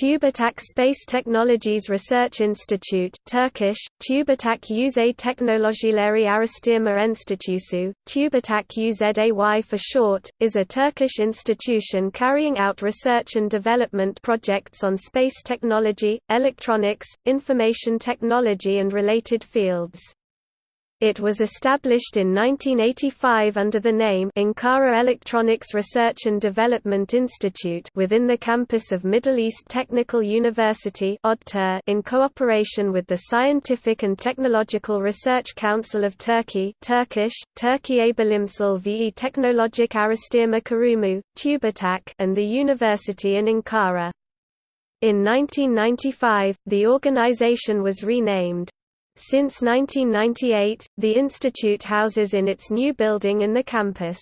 TÜBİTAK Space Technologies Research Institute Turkish, TÜBİTAK Uzay Teknolojileri Araştırma Enstitüsü, TÜBİTAK UZAY for short, is a Turkish institution carrying out research and development projects on space technology, electronics, information technology and related fields. It was established in 1985 under the name Ankara Electronics Research and Development Institute within the campus of Middle East Technical University in cooperation with the Scientific and Technological Research Council of Turkey Turkish, Türkiye Bilimsel ve Teknolojik Araştırma Kurumu, TÜBİTAK and the university in Ankara. In 1995, the organization was renamed since 1998, the institute houses in its new building in the campus.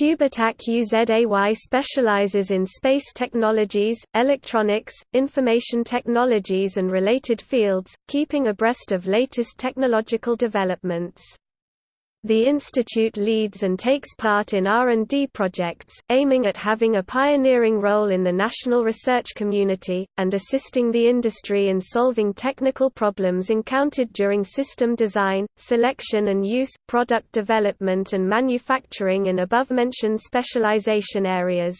TÜBİTAK UZAY specializes in space technologies, electronics, information technologies and related fields, keeping abreast of latest technological developments. The institute leads and takes part in R&D projects, aiming at having a pioneering role in the national research community, and assisting the industry in solving technical problems encountered during system design, selection and use, product development and manufacturing in above-mentioned specialization areas.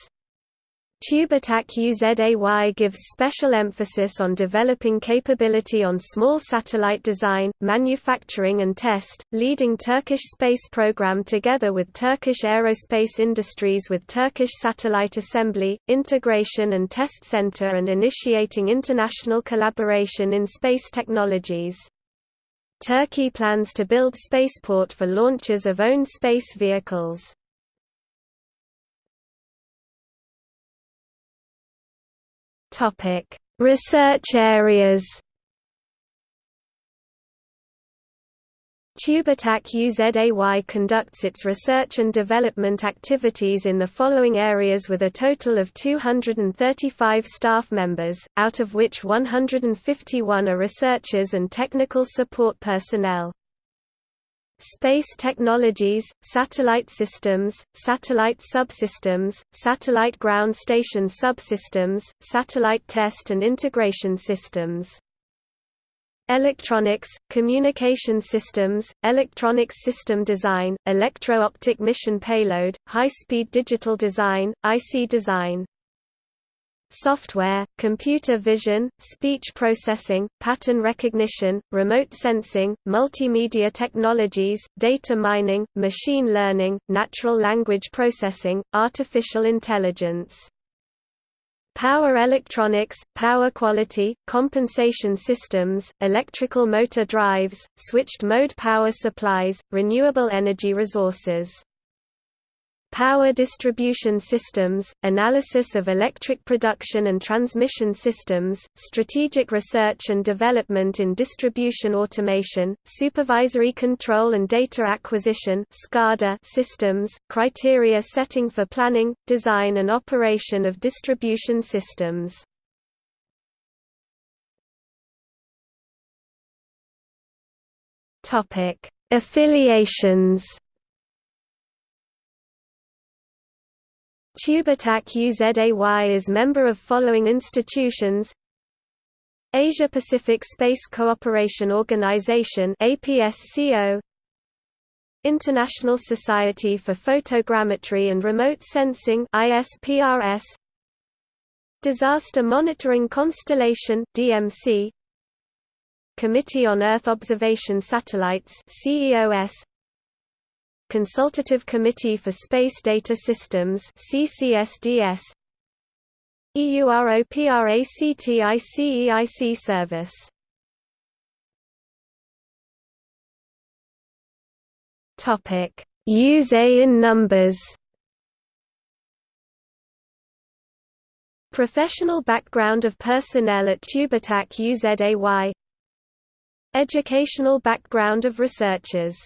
TÜBİTAK UZAY gives special emphasis on developing capability on small satellite design, manufacturing and test, leading Turkish space program together with Turkish aerospace industries with Turkish satellite assembly, integration and test center and initiating international collaboration in space technologies. Turkey plans to build spaceport for launches of own space vehicles. Topic: Research areas. TÜBİTAK UZAY conducts its research and development activities in the following areas with a total of 235 staff members, out of which 151 are researchers and technical support personnel. Space technologies, satellite systems, satellite subsystems, satellite ground station subsystems, satellite test and integration systems. Electronics, communication systems, electronics system design, electro-optic mission payload, high-speed digital design, IC design software, computer vision, speech processing, pattern recognition, remote sensing, multimedia technologies, data mining, machine learning, natural language processing, artificial intelligence. Power electronics, power quality, compensation systems, electrical motor drives, switched mode power supplies, renewable energy resources power distribution systems, analysis of electric production and transmission systems, strategic research and development in distribution automation, supervisory control and data acquisition systems, criteria setting for planning, design and operation of distribution systems. Affiliations TÜBİTAK UZAY is member of following institutions Asia Pacific Space Cooperation Organization APSCO International Society for Photogrammetry and Remote Sensing ISPRS Disaster Monitoring Constellation DMC Committee on Earth Observation Satellites CEOS Consultative Committee for Space Data Systems CCSDS EUROPRACTICEIC service. Topic. UZAY in numbers. Professional background of personnel at TÜBİTAK UZAY Educational background of researchers